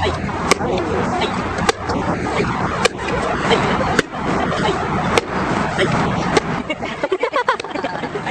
はい。